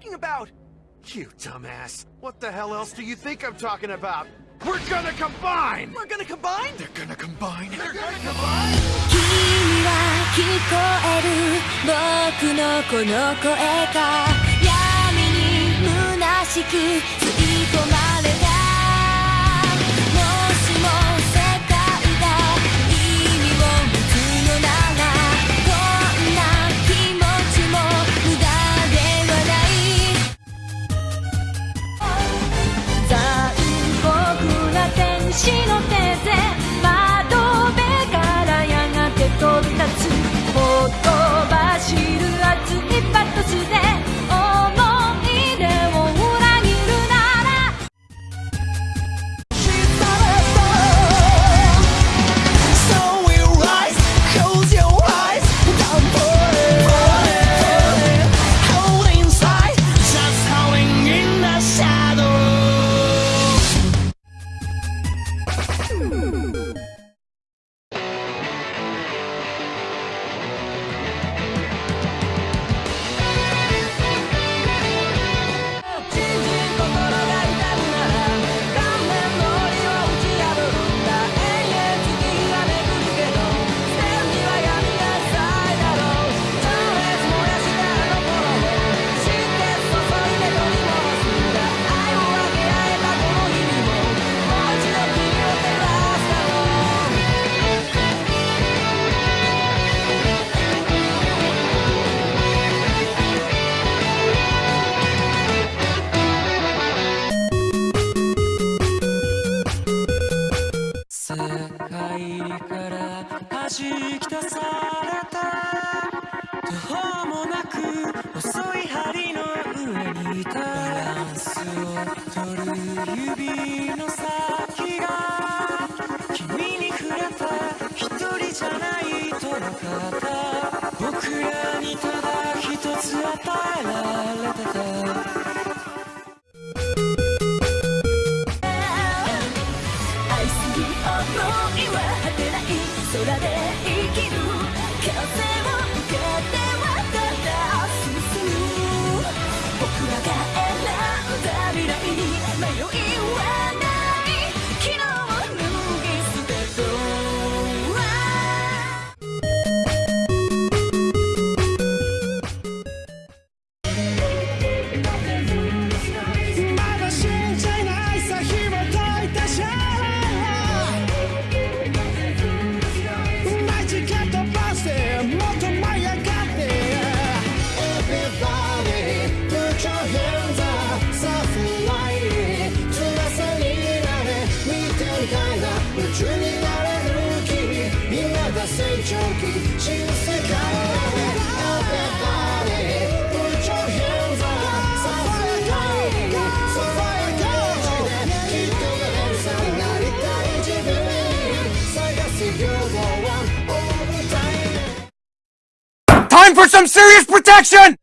talking about? You dumbass. What the hell else do you think I'm talking about? We're gonna combine! We're gonna combine? They're gonna combine! They're gonna combine! 君は聞こえる僕のこの声が闇に虚しく吸い込まれ な天使の 弾き出された途方もなく細い針の上にいた。バランスを取る指の先が。君に触れた一人じゃないと分かった僕らにただ一つ与えられてた空で生きる風を受けてはただ進む僕らが選んだ未来に迷いは Time for some serious protection!